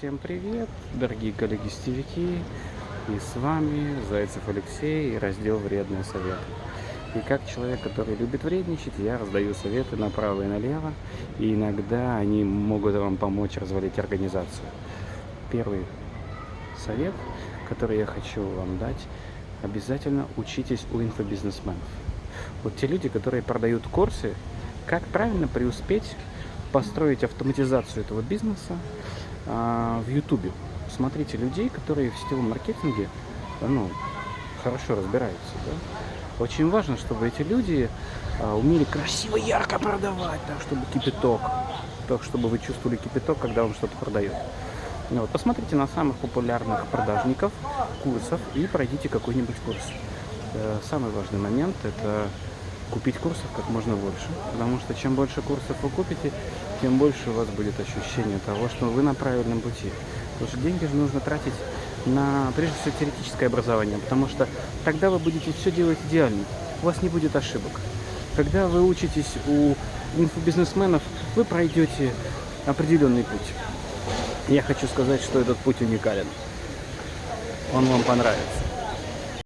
Всем привет, дорогие коллеги-стевики! И с вами Зайцев Алексей и раздел «Вредные советы». И как человек, который любит вредничать, я раздаю советы направо и налево, и иногда они могут вам помочь развалить организацию. Первый совет, который я хочу вам дать, обязательно учитесь у инфобизнесменов. Вот те люди, которые продают курсы, как правильно преуспеть, построить автоматизацию этого бизнеса в Ютубе. Смотрите людей, которые в сетевом маркетинге ну, хорошо разбираются. Да? Очень важно, чтобы эти люди а, умели красиво, ярко продавать, так, чтобы кипяток, так, чтобы вы чувствовали кипяток, когда он что-то продает. Вот, посмотрите на самых популярных продажников курсов и пройдите какой-нибудь курс. Э, самый важный момент – это купить курсов как можно больше, потому что чем больше курсов вы купите, тем больше у вас будет ощущение того, что вы на правильном пути. Потому что деньги же нужно тратить на, прежде всего, теоретическое образование, потому что тогда вы будете все делать идеально, у вас не будет ошибок. Когда вы учитесь у инфобизнесменов, вы пройдете определенный путь. Я хочу сказать, что этот путь уникален. Он вам понравится.